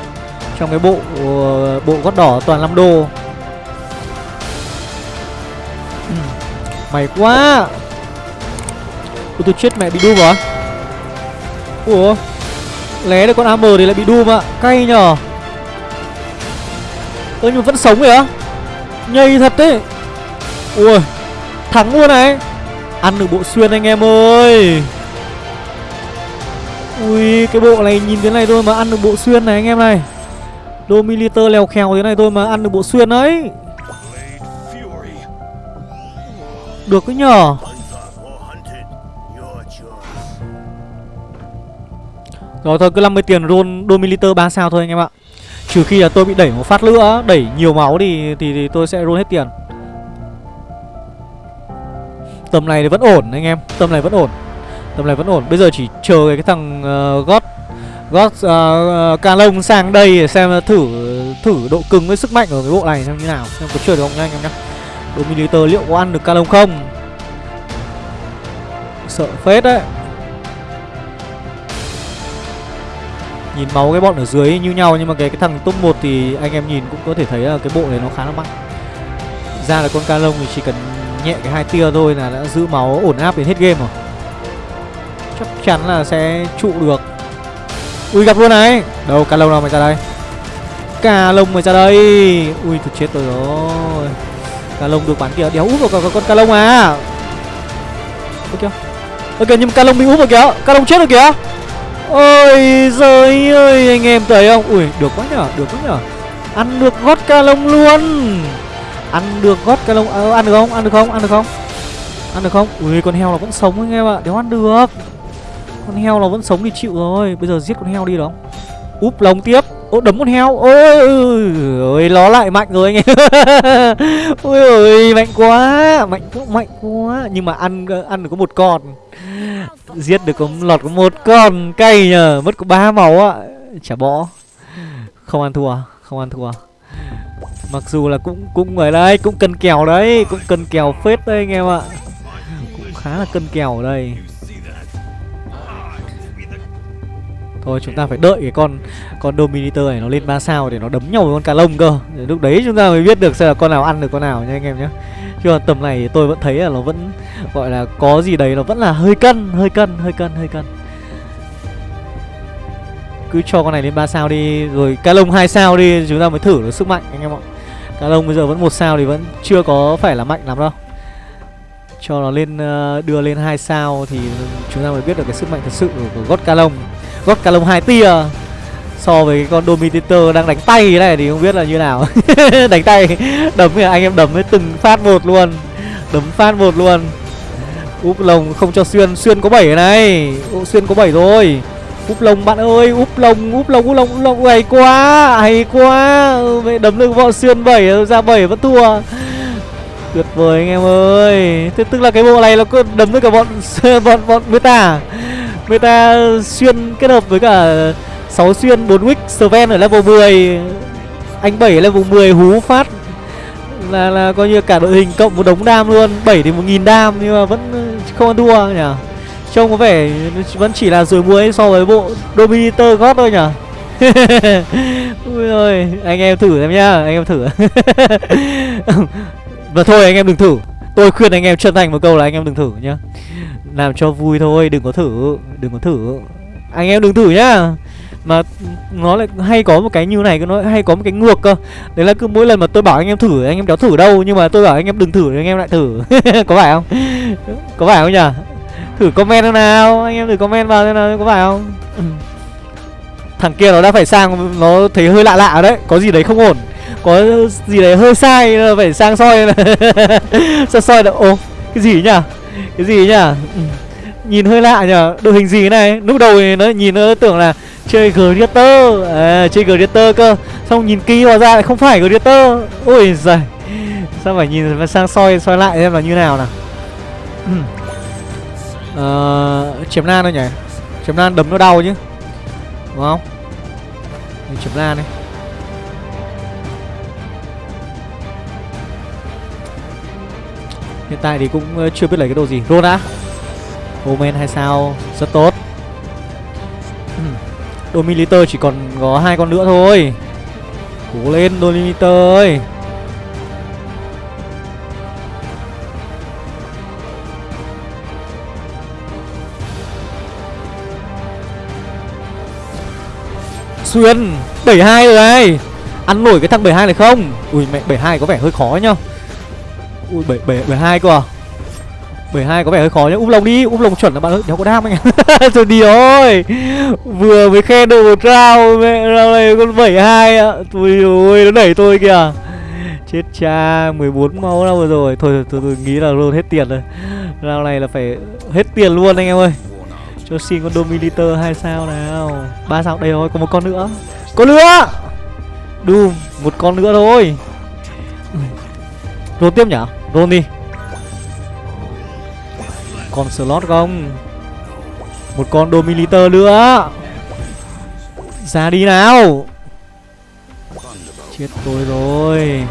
Trong cái bộ uh, bộ gót đỏ toàn 5 đô. Mày quá. Ủa tôi chết mẹ bị đùm rồi Ủa? Lé được con AM thì lại bị Doom ạ Cay nhở Ơ, nhưng mà vẫn sống kìa. Á Nhây thật đấy. Ui, Thắng luôn này. Ăn được bộ xuyên anh em ơi. Ui, cái bộ này nhìn thế này thôi mà ăn được bộ xuyên này anh em này. Dominator lèo khèo thế này thôi mà ăn được bộ xuyên đấy Được cái nhở Rồi thôi cứ 50 tiền roll Domiliter 3 sao thôi anh em ạ. Trừ khi là tôi bị đẩy một phát nữa Đẩy nhiều máu thì, thì, thì tôi sẽ roll hết tiền. Tầm này thì vẫn ổn anh em Tầm này vẫn ổn Tầm này vẫn ổn. Bây giờ chỉ chờ cái thằng uh, gót gót uh, ca sang đây để xem thử thử độ cứng với sức mạnh ở cái bộ này xem như nào xem có chơi được không nha anh em nhá. Dominator liệu có ăn được ca không? Sợ phết đấy. Nhìn máu cái bọn ở dưới như nhau, nhưng mà cái cái thằng top 1 thì anh em nhìn cũng có thể thấy là cái bộ này nó khá là mạnh ra là con ca lông thì chỉ cần nhẹ cái hai tia thôi là đã giữ máu ổn áp đến hết game rồi. Chắc chắn là sẽ trụ được. Ui, gặp luôn này. Đâu ca lông nào mày ra đây? Ca lông mày ra đây. Ui, thật chết rồi rồi. Ca lông được bắn kìa. Đéo úp vào con ca lông à ok ok nhưng ca lông bị úp vào kìa. Ca lông chết rồi kìa ôi giời ơi anh em thấy không? Ui được quá nhở được quá nhở. Ăn được gót ca lông luôn. Ăn được gót ca lông à, ăn được không? Ăn được không? Ăn được không? Ăn được không? Ui con heo nó vẫn sống anh em ạ. Đéo ăn được. Con heo nó vẫn sống thì chịu rồi. Bây giờ giết con heo đi đó Úp lồng tiếp. Ô đấm con heo. Ôi ơi nó lại mạnh rồi anh em. Ôi ơi mạnh quá. Mạnh quá mạnh quá. Nhưng mà ăn ăn được có một con. Giết được có lọt có một con Cay nhờ, Mất có ba máu ạ. Chả bỏ. Không ăn thua, Không ăn thua. Mặc dù là cũng cũng người đây, Cũng cân kèo đấy, Cũng cân kèo phết đây anh em ạ. Cũng khá là cân kèo ở đây. Thôi, chúng ta phải đợi cái con con Dominator này nó lên 3 sao để nó đấm nhau với con cá lông cơ. Để Lúc đấy chúng ta mới biết được xem là con nào ăn được con nào nha anh em nhé Chứ còn tầm này tôi vẫn thấy là nó vẫn gọi là có gì đấy nó vẫn là hơi cân, hơi cân, hơi cân, hơi cân. Cứ cho con này lên 3 sao đi Rồi cá lông hai sao đi chúng ta mới thử được sức mạnh anh em ạ. Cá lông bây giờ vẫn một sao thì vẫn chưa có phải là mạnh lắm đâu. Cho nó lên ờ, đưa lên hai sao thì chúng ta mới biết được cái sức mạnh thật sự của, gót ca lông. Gót ca lông hai tia so với cái con dominator đang đánh tay này thì không biết là như nào. Đánh tay đấm thì anh em đấm với từng phát một luôn. Đấm phát một luôn úp lồng không cho xuyên. Xuyên có 7 này. Ô, xuyên có 7 rồi. Úp lồng bạn ơi úp lồng úp lồng úp lồng úp lồng. Hay quá hay quá. Ừ, Vậy đấm lưng bọn xuyên 7 ờ, ra 7 vẫn thua. Tuyệt vời anh em ơi. Thế tức là cái bộ này nó cứ đấm với cả bọn bọn bọn meta à? meta xuyên kết hợp với cả 6 xuyên 4 wick Sven ở level 10 anh 7 level 10 hú phát là là coi như cả đội hình cộng một đống đam luôn. 7 thì một nghìn đam nhưng mà vẫn uh, không ăn thua nhỉ? Trông có vẻ vẫn chỉ là rồi muối so với bộ Dominator God thôi nhỉ? Ui ơi, anh em thử em nhá, anh em thử. Và thôi anh em đừng thử. Tôi khuyên anh em chân thành một câu là anh em đừng thử nhá. Làm cho vui thôi, đừng có thử Đừng có thử. Anh em đừng thử nhá mà nó lại hay có một cái như này nó hay có một cái ngược cơ. Đấy là cứ mỗi lần mà tôi bảo anh em thử anh em đéo thử đâu nhưng mà tôi bảo anh em đừng thử anh em lại thử. Có phải không? Có phải không nhỉ? Thử comment nào anh em thử comment vào xem nào có phải không? Thằng kia nó đã phải sang nó thấy hơi lạ lạ đấy có gì đấy không ổn. Có gì đấy hơi sai phải sang soi. Sao soi được? Ô cái gì nhỉ? Cái gì nhỉ? Nhìn hơi lạ nhỉ, đội hình gì này? Lúc đầu thì nó nhìn nó tưởng là chơi gladiator à, chơi gladiator cơ. Xong nhìn kỹ vào ra lại không phải gladiator ôi giời. Sao phải nhìn sang soi soi lại xem là như nào nào. Ờ, chém nan thôi nhỉ? Chém nan đấm nó đau chứ. Đúng không? Mình chém nan đi. Hiện tại thì cũng ờ, chưa biết lấy cái đồ gì. Luôn đã Omen hay sao? Rất tốt. Dominator chỉ còn có hai con nữa thôi. Cố lên, Dominator ơi. Xuyên 72 rồi đây Ăn nổi cái thằng 72 này không? Ui, mẹ 72 có vẻ hơi khó nhá. Ui 72 cơ à? 72 có vẻ hơi khó nhá. Úp lồng đi úp lồng chuẩn là bạn ơi đéo có đam anh ạ. Rồi đi ơi vừa mới khen được một round mẹ round này con 72 ạ. Tôi ơi nó đẩy tôi kìa. Chết cha 14 máu đâu rồi. Thôi tôi, tôi nghĩ là luôn hết tiền rồi. Round này là phải hết tiền luôn anh em ơi. Cho xin con dominator hai sao nào. Ba sao đây rồi có một con nữa. Có nữa. Doom một con nữa thôi. Ừ. Roll tiếp nhở Roll đi. Con slot không? Một con Dominator nữa. Ra đi nào. Chết tôi rồi.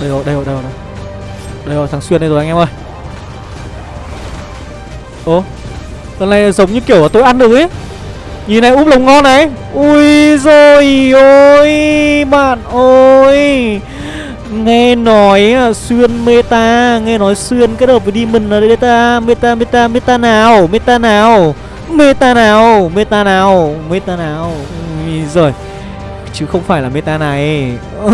Đây rồi, đây rồi, đây rồi Đây rồi, thằng Xuyên đây rồi anh em ơi. Ô Lần này giống như kiểu là tôi ăn được ấy. Nhìn này, úp lồng ngon này. Ui rồi ôi, Bạn ơi. Nghe nói à, xuyên meta, Nghe nói xuyên kết hợp với demon là meta Meta meta meta nào? Meta nào? Meta nào? Meta nào? Meta nào? Ui rồi Chứ không phải là meta này.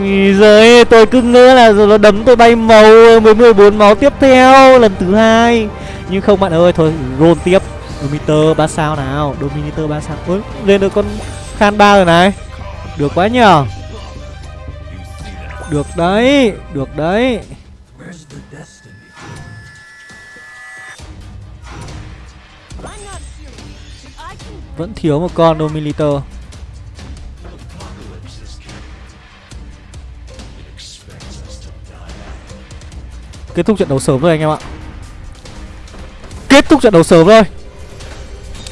Ui giời, tôi cứ ngỡ là rồi nó đấm tôi bay màu với 14 máu tiếp theo, lần thứ hai. Nhưng không, bạn ơi, thôi, roll tiếp. Dominator 3 sao nào? Dominator 3 sao. Ôi, lên được con Khan 3 rồi này. Được quá nhờ. Được đấy Được đấy. Vẫn thiếu một con Dominator. Kết thúc trận đấu sớm rồi anh em ạ. Kết thúc trận đấu sớm rồi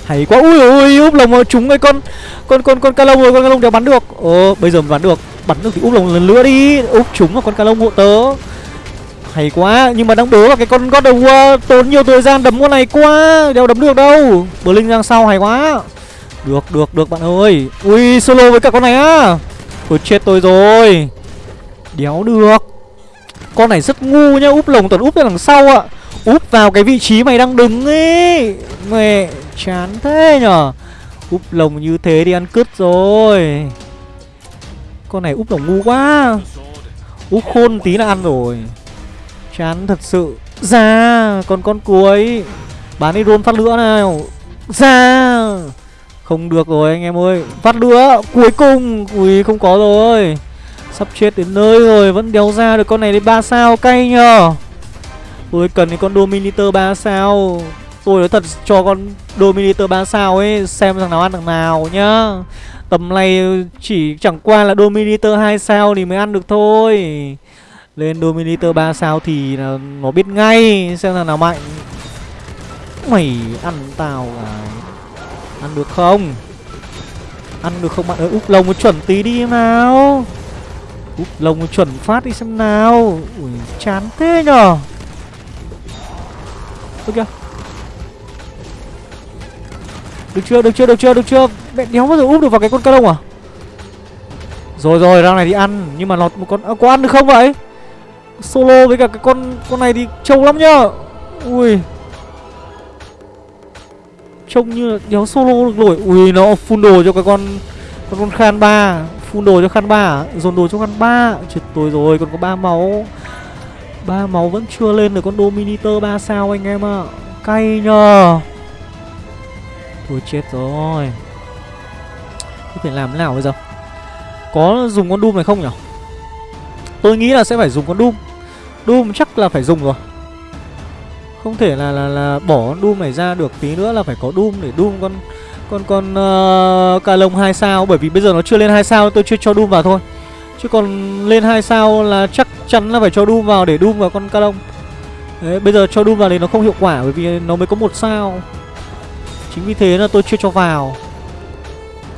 hay quá. Ui ui úp lồng trúng cái con con con con ca lông rồi, con ca lông đéo bắn được. Ờ bây giờ bắn được bắn được thì úp lồng lần nữa đi. Úp trúng vào con ca lông hộ tớ. Hay quá, nhưng mà đang đố là cái con god of war, tốn nhiều thời gian đấm con này quá, đéo đấm được đâu. Bờ linh ra sau hay quá. Được được được bạn ơi. Ui, solo với cả con này á. Tôi chết tôi rồi. Đéo được. Con này rất ngu nhá, úp lồng toàn úp ra đằng sau ạ úp vào cái vị trí mày đang đứng ấy mẹ, chán thế nhở. Úp lồng như thế đi ăn cứt rồi. Con này úp lồng ngu quá. Úp khôn tí là ăn rồi. Chán thật sự. Ra còn con cuối. Bán đi rôn phát lửa nào. Ra không được rồi anh em ơi. Phát lửa, cuối cùng. Ui, không có rồi. Sắp chết đến nơi rồi, vẫn đéo ra được con này đến ba sao, cay nhờ tôi cần cái con dominator 3 sao? Tôi nói thật cho con Dominator 3 sao ấy, Xem thằng nào ăn thằng nào nhá. Tầm này chỉ chẳng qua là Dominator 2 sao thì mới ăn được thôi. Lên Dominator 3 sao thì là nó biết ngay Xem thằng nào mạnh. Mày ăn tao à? Ăn được không? Ăn được không bạn ơi? Úp lông chuẩn tí đi em nào. Úp lông chuẩn phát đi xem nào. Ui, chán thế nhở? Ôi kìa. Được chưa, được chưa, được chưa, được chưa? Mẹ đéo bao giờ úp được vào cái con cá đông à? Rồi rồi, ra này đi ăn Nhưng mà lọt một con à, có ăn được không vậy? Solo với cả cái con con này thì trâu lắm nhá. Ui. Trông như là đéo solo được nổi Ui nó full đồ cho cái con Con con khan ba. Full đồ cho khan ba à? Dồn đồ cho khan ba. Chết tôi rồi còn có ba máu ba máu vẫn chưa lên được con Dominator 3 sao anh em ạ. À. Cay nhờ. Thôi chết rồi. Thế phải làm thế nào bây giờ? Có dùng con Doom này không nhỉ? Tôi nghĩ là sẽ phải dùng con Doom. Doom chắc là phải dùng rồi. Không thể là là là bỏ con Doom này ra được tí nữa là phải có Doom để Doom con con con uh, cà lông 2 sao. Bởi vì bây giờ nó chưa lên 2 sao tôi chưa cho Doom vào thôi. Chứ còn lên 2 sao là chắc chắn là phải cho Doom vào để Doom vào con ca Đấy, bây giờ cho Doom vào thì nó không hiệu quả bởi vì nó mới có một sao Chính vì thế là tôi chưa cho vào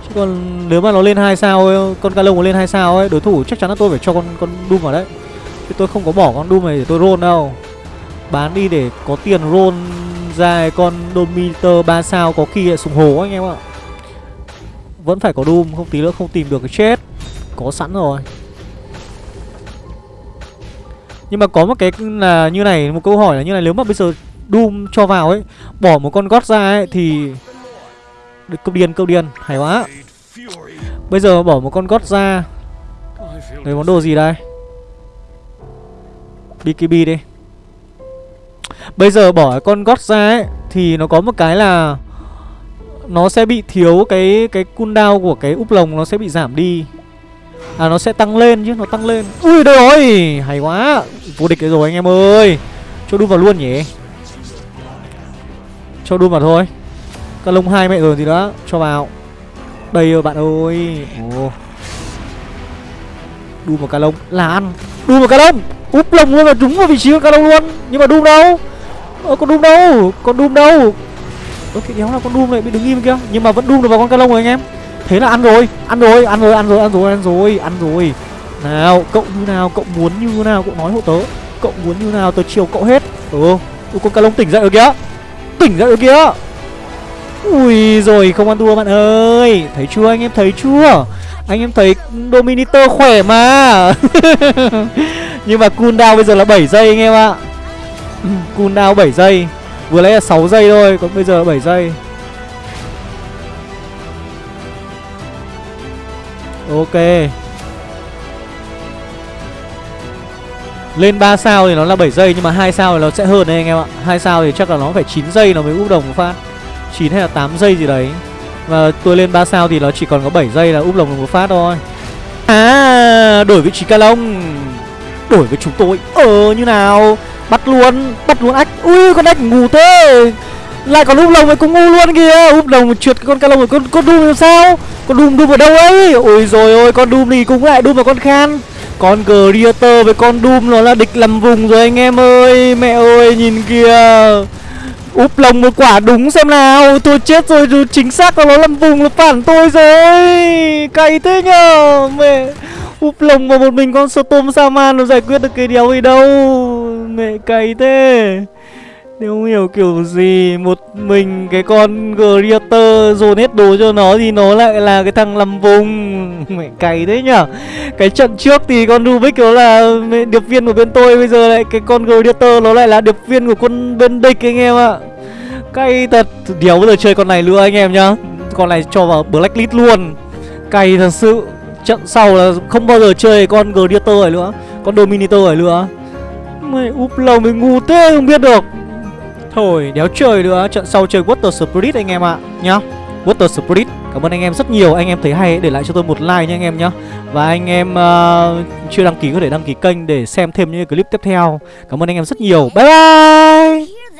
Chứ còn nếu mà nó lên hai sao ấy, con ca nó lên hai sao ấy, đối thủ chắc chắn là tôi phải cho con con Doom vào đấy. Chứ tôi không có bỏ con Doom này để tôi roll đâu. Bán đi để có tiền roll ra con Dominator 3 sao có khi lại sùng hồ anh em ạ. Vẫn phải có Doom, không tí nữa không tìm được cái chết. Có sẵn rồi. Nhưng mà có một cái là như này, Một câu hỏi là như này, Nếu mà bây giờ Doom cho vào ấy, Bỏ một con gót ra ấy, Thì được câu điên câu điên, Hay quá. Bây giờ bỏ một con gót ra, Lấy món đồ gì đây? BKB đi. Bây giờ bỏ con gót ra ấy, Thì nó có một cái là Nó sẽ bị thiếu cái cái cooldown của cái úp lồng, Nó sẽ bị giảm đi. À nó sẽ tăng lên chứ, nó tăng lên. Ui đây rồi, hay quá. Vô địch rồi anh em ơi. Cho đun vào luôn nhỉ? Cho đun vào thôi. Các lông hai mẹ rồi gì đó Cho vào. Đây rồi bạn ơi. Ồ. Đun vào cá lông là ăn. Đun vào cá lông Úp lồng luôn và trúng vào vị trí của cá lông luôn. Nhưng mà đun đâu? Ơ con đun đâu? Con đun đâu? Ơ cái đéo là con đun này bị đứng im kia. Nhưng mà vẫn đun được vào con cá lông rồi anh em. Thế là ăn rồi Ăn rồi, ăn rồi, ăn rồi, ăn rồi, ăn rồi, ăn rồi. Nào, cậu như nào, cậu muốn như nào, cậu nói hộ tớ. Cậu muốn như nào, tớ chiều cậu hết. Ừ, Ui, con cá lông tỉnh dậy rồi kìa. Tỉnh dậy rồi kìa. Ui rồi không ăn thua bạn ơi. Thấy chưa anh em thấy chưa? Anh em thấy Dominator khỏe mà. Nhưng mà cooldown bây giờ là 7 giây anh em ạ. Ừ, cooldown 7 giây. Vừa lấy là 6 giây thôi Còn bây giờ là 7 giây. Ok. Lên 3 sao thì nó là 7 giây, Nhưng mà 2 sao thì nó sẽ hơn đấy anh em ạ. 2 sao thì chắc là nó phải 9 giây, nó mới úp đồng một phát. 9 hay là 8 giây gì đấy. Và tôi lên 3 sao thì nó chỉ còn có 7 giây là úp đồng một phát thôi. À đổi vị trí ca lông. Đổi với chúng tôi. Ờ như nào? Bắt luôn Bắt luôn ách. Ui, con ách ngủ thế lại còn úp lồng với cũng ngu luôn kìa. Úp lồng trượt con ca lông rồi, con con đu làm sao? Con đùm đùm ở đâu ấy? Ôi rồi ôi, con đùm thì cũng lại đùm vào con Khan. Con Creator với con đùm nó là địch làm vùng rồi anh em ơi. Mẹ ơi, nhìn kìa. Úp lồng một quả đúng xem nào. Tôi chết rồi, dù chính xác là nó làm vùng là phản tôi rồi. Cay thế nhờ, Mẹ. Úp lồng vào một mình con Storm Saman nó giải quyết được cái đéo gì đâu. Mẹ cay thế nếu hiểu kiểu gì Một mình cái con Greater dồn hết đồ cho nó Thì nó lại là cái thằng làm vùng. Mẹ cày thế nhở? Cái trận trước thì con Rubik nó là điệp viên của bên tôi, Bây giờ lại cái con Greater nó lại là điệp viên của con bên địch anh em ạ. Cay thật. Đéo bây giờ chơi con này nữa anh em nhá. Con này cho vào blacklist luôn. Cay thật sự. Trận sau là không bao giờ chơi con Greater này nữa. Con Dominator này nữa. Mày úp lầu mình ngu thế, không biết được. Thôi đéo chơi nữa. Trận sau chơi Water Spirit anh em ạ Nhá. Water Spirit Cảm ơn anh em rất nhiều. Anh em thấy hay để lại cho tôi một like nha anh em nhá. Và anh em uh, chưa đăng ký có thể đăng ký kênh Để xem thêm những clip tiếp theo. Cảm ơn anh em rất nhiều. Bye bye!